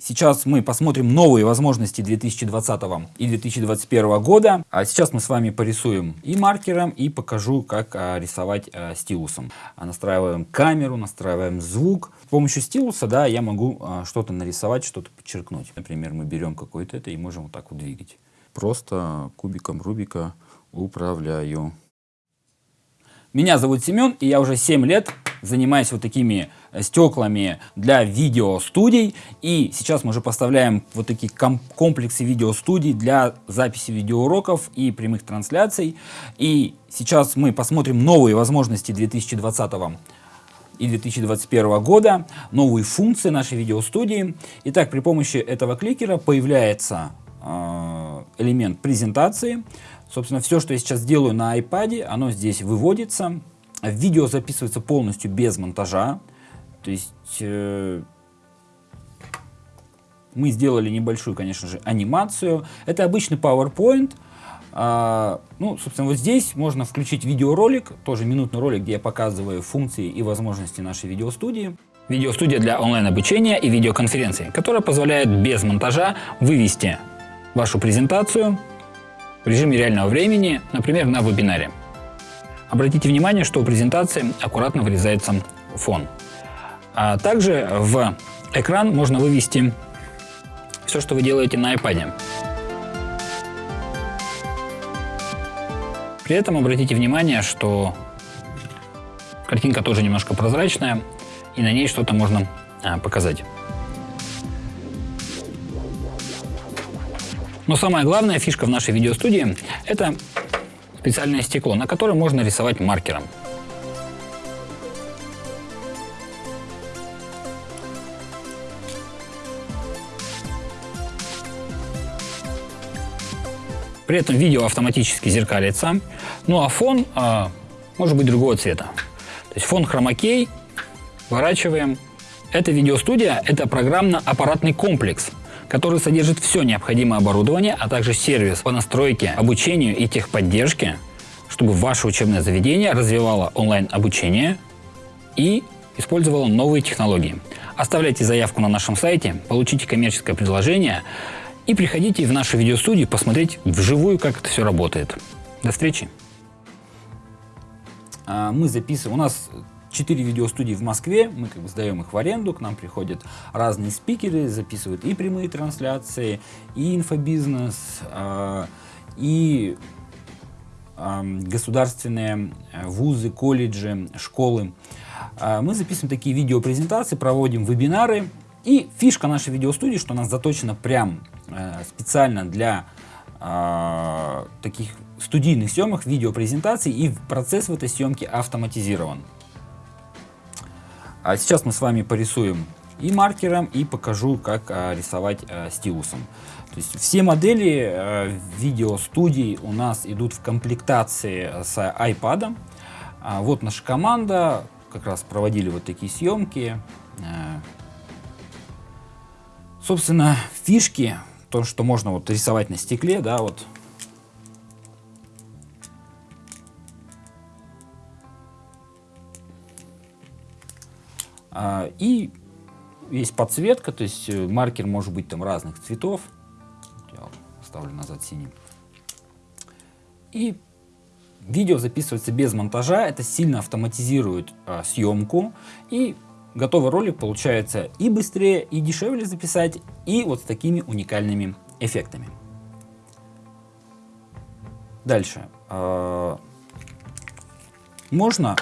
сейчас мы посмотрим новые возможности 2020 и 2021 года. А сейчас мы с вами порисуем и маркером, и покажу, как а, рисовать а, стилусом. А, настраиваем камеру, настраиваем звук. С помощью стилуса да, я могу что-то нарисовать, что-то подчеркнуть. Например, мы берем какое-то это и можем вот так вот двигать. Просто кубиком Рубика управляю. Меня зовут Семен, и я уже 7 лет занимаюсь вот такими стеклами для видеостудий. И сейчас мы уже поставляем вот такие комплексы видеостудий для записи видеоуроков и прямых трансляций. И сейчас мы посмотрим новые возможности 2020 и 2021 года, новые функции нашей видеостудии. Итак, при помощи этого кликера появляется э, элемент презентации. Собственно, все, что я сейчас делаю на iPad, оно здесь выводится. Видео записывается полностью без монтажа. То есть э, мы сделали небольшую, конечно же, анимацию. Это обычный PowerPoint. А, ну, собственно, вот здесь можно включить видеоролик, тоже минутный ролик, где я показываю функции и возможности нашей видеостудии. Видеостудия для онлайн-обучения и видеоконференций, которая позволяет без монтажа вывести вашу презентацию в режиме реального времени, например, на вебинаре. Обратите внимание, что у презентации аккуратно вырезается фон. А также в экран можно вывести все, что вы делаете на iPad. При этом обратите внимание, что картинка тоже немножко прозрачная, и на ней что-то можно а, показать. Но самая главная фишка в нашей видеостудии – это специальное стекло, на котором можно рисовать маркером. При этом видео автоматически зеркалится, ну а фон э, может быть другого цвета. То есть фон хромакей, выворачиваем. Эта видеостудия – это программно-аппаратный комплекс, который содержит все необходимое оборудование, а также сервис по настройке, обучению и техподдержке, чтобы ваше учебное заведение развивало онлайн-обучение и использовало новые технологии. Оставляйте заявку на нашем сайте, получите коммерческое предложение и приходите в нашу видеостудию посмотреть вживую, как это все работает. До встречи! А, мы записываем, у нас четыре видеостудии в Москве, мы как бы сдаем их в аренду, к нам приходят разные спикеры, записывают и прямые трансляции, и инфобизнес, а, и государственные э, вузы, колледжи, школы. А, мы записываем такие видеопрезентации, проводим вебинары. И фишка нашей видеостудии, что она заточена прям специально для таких студийных съемок, видеопрезентаций, и процесс в этой съемке автоматизирован. А сейчас мы с вами порисуем и маркером, и покажу, как а, рисовать стилусом. То есть все модели видеостудий у нас идут в комплектации с iPad. А, вот наша команда, как раз проводили вот такие съемки. Собственно, фишки, то, что можно вот рисовать на стекле, да, вот А, и есть подсветка, то есть э, маркер может быть там разных цветов. Я ставлю назад синим. И видео записывается без монтажа, это сильно автоматизирует а, съемку. И готовый ролик получается и быстрее, и дешевле записать, и вот с такими уникальными эффектами. Дальше. А, можно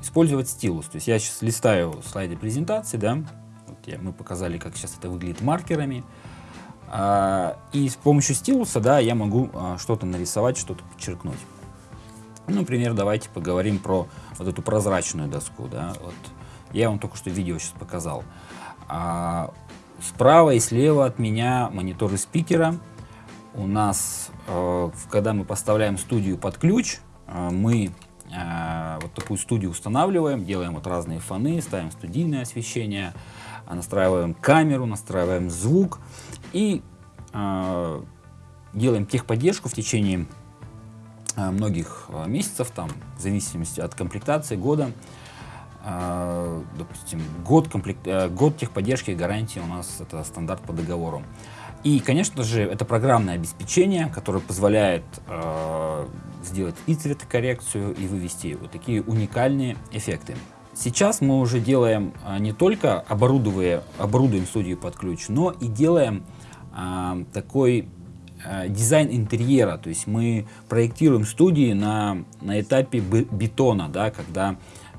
использовать стилус. То есть я сейчас листаю слайды презентации, да, вот я, мы показали, как сейчас это выглядит маркерами. А, и с помощью стилуса, да, я могу а, что-то нарисовать, что-то подчеркнуть. Ну, например, давайте поговорим про вот эту прозрачную доску, да, вот я вам только что видео сейчас показал. А, справа и слева от меня мониторы спикера. У нас, э, когда мы поставляем студию под ключ, э, мы Э, вот такую студию устанавливаем, делаем вот разные фоны, ставим студийное освещение, настраиваем камеру, настраиваем звук и делаем техподдержку в течение многих месяцев, там, в зависимости от комплектации года. Э, допустим, год, комплект, э, год техподдержки и гарантии у нас это стандарт по договору. И, конечно же, это программное обеспечение, которое позволяет э, сделать и цветокоррекцию, и вывести вот такие уникальные эффекты. Сейчас мы уже делаем а, не только оборудуя, оборудуем студию под ключ, но и делаем а, такой а, дизайн интерьера. То есть мы проектируем студии на, на этапе бетона, да, когда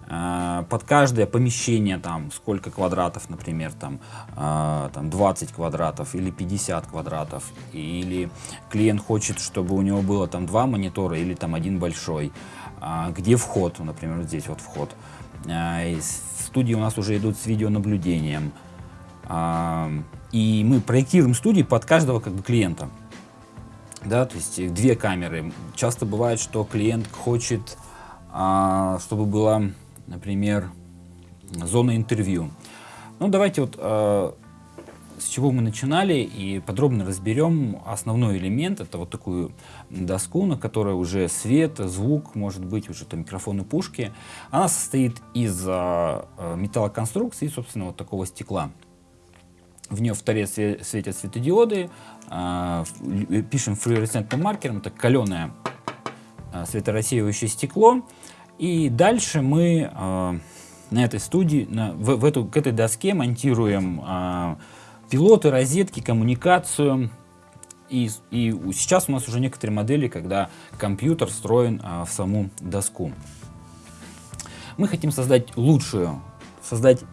под каждое помещение, там, сколько квадратов, например, там, а, там 20 квадратов или 50 квадратов, или клиент хочет, чтобы у него было там два монитора или там один большой, а, где вход, например, вот здесь вот вход, в студии у нас уже идут с видеонаблюдением. И мы проектируем студии под каждого как бы, клиента. Да, то есть две камеры. Часто бывает, что клиент хочет, чтобы было, например, зона интервью. Ну, давайте вот с чего мы начинали и подробно разберем основной элемент. Это вот такую доску, на которой уже свет, звук, может быть, уже там микрофоны, пушки. Она состоит из а, а, металлоконструкции, собственно, вот такого стекла. В нее в таре светят светодиоды, а, пишем флуоресцентным маркером, это каленое светорассеивающее стекло. И дальше мы на этой студии, на, в, в эту, к этой доске монтируем пилоты, розетки, коммуникацию. И, и сейчас у нас уже некоторые модели, когда компьютер встроен а, в саму доску. Мы хотим создать лучшую, создать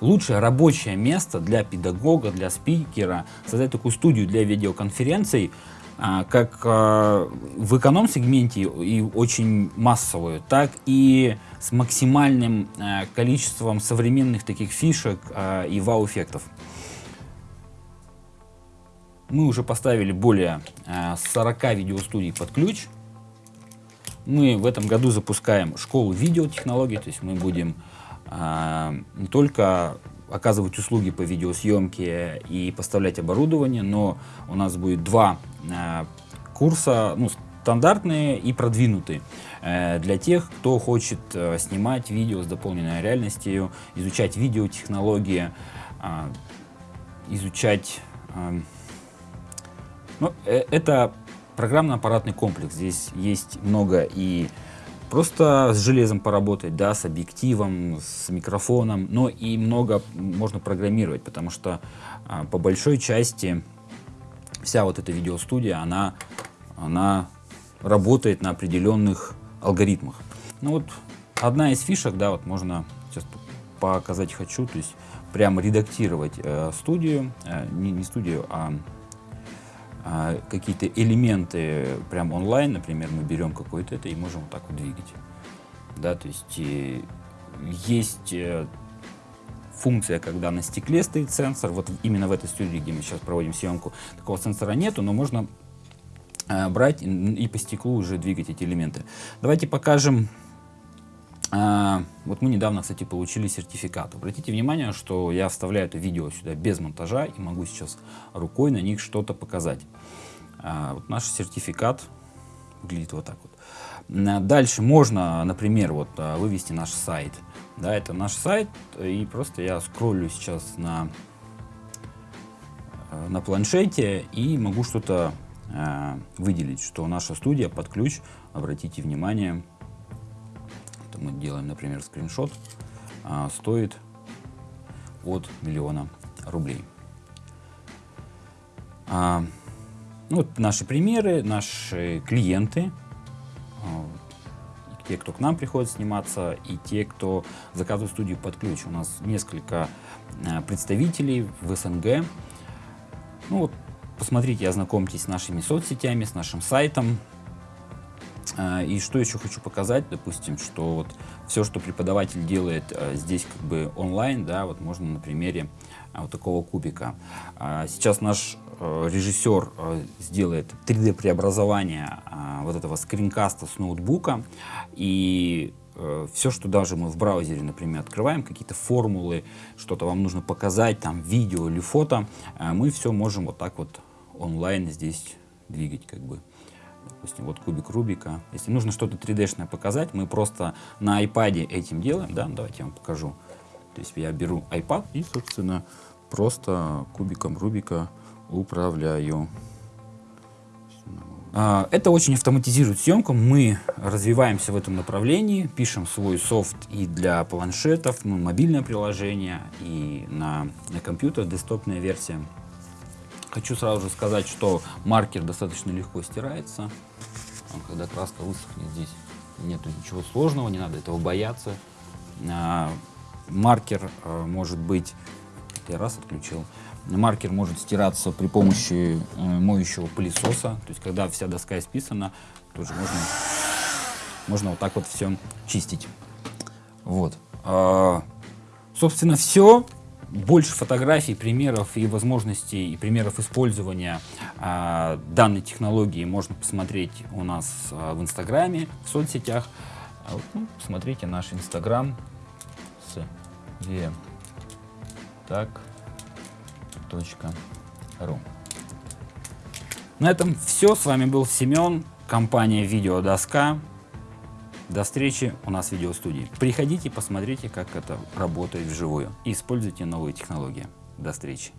лучшее рабочее место для педагога, для спикера, создать такую студию для видеоконференций, как а, в эконом-сегменте и очень массовую, так и с максимальным а, количеством современных таких фишек а, и вау-эффектов. Мы уже поставили более 40 э, видеостудий под ключ. Мы в этом году запускаем школу видеотехнологий, то есть мы будем не только оказывать услуги по видеосъемке и поставлять оборудование, но у нас будет два э, курса, ну, стандартные и продвинутые, для тех, кто хочет снимать видео с дополненной реальностью, изучать видеотехнологии, изучать ну, э, это программно-аппаратный комплекс. Здесь есть много и просто с железом поработать, да, с объективом, с микрофоном, но и много можно программировать, потому что а, по большой части вся вот эта видеостудия, она, она работает на определенных алгоритмах. Ну вот одна из фишек, да, вот можно сейчас показать хочу, то есть прямо редактировать э, студию, э, не, не студию, а а, какие-то элементы прям онлайн, например, мы берем какое-то это и можем вот так вот двигать. Да, то есть э, есть э, функция, когда на стекле стоит сенсор, вот именно в этой студии, где мы сейчас проводим съемку, такого сенсора нету, но можно э, брать и по стеклу уже двигать эти элементы. Давайте покажем вот мы недавно, кстати, получили сертификат. Обратите внимание, что я вставляю это видео сюда без монтажа и могу сейчас рукой на них что-то показать. А, вот наш сертификат выглядит вот так вот. Дальше можно, например, вот а, вывести наш сайт. Да, это наш сайт, и просто я скроллю сейчас на, на планшете и могу что-то выделить, что наша студия под ключ, обратите внимание, мы делаем, например, скриншот, а, стоит от миллиона рублей. А, ну, вот наши примеры, наши клиенты, а, те, кто к нам приходит сниматься, и те, кто заказывает студию под ключ. У нас несколько представителей в СНГ. Ну вот, посмотрите, ознакомьтесь с нашими соцсетями, с нашим сайтом, и что еще хочу показать, допустим, что вот все, что преподаватель делает а, здесь как бы онлайн, да, вот можно на примере а, вот такого кубика. Сейчас наш режиссер сделает 3D преобразование вот этого скринкаста с ноутбука и все, что даже мы в браузере, например, открываем, какие-то формулы, что-то вам нужно показать, там, видео или фото, мы все можем вот так вот онлайн здесь двигать, как бы. Допустим, вот кубик Рубика. Если нужно что-то 3D-шное показать, мы просто на iPad этим делаем. Да, давайте я вам покажу. То есть я беру iPad и, собственно, просто кубиком Рубика управляю. А, это очень автоматизирует съемку. Мы развиваемся в этом направлении, пишем свой софт и для планшетов, ну, мобильное приложение, и на, на компьютер, десктопная версия. Хочу сразу же сказать, что маркер достаточно легко стирается. Когда краска высохнет здесь, нет ничего сложного, не надо этого бояться. А, маркер а, может быть... Я раз отключил. Маркер может стираться при помощи э, моющего пылесоса. То есть, когда вся доска исписана, тоже можно, можно вот так вот все чистить. Вот. А, собственно, все. Больше фотографий, примеров и возможностей, и примеров использования а, данной технологии можно посмотреть у нас а, в Инстаграме, в соцсетях. А ну, посмотрите наш Инстаграм с VM. Так ру. На этом все. С вами был Семен, компания Видеодоска. До встречи у нас в видеостудии. Приходите, посмотрите, как это работает вживую. И используйте новые технологии. До встречи.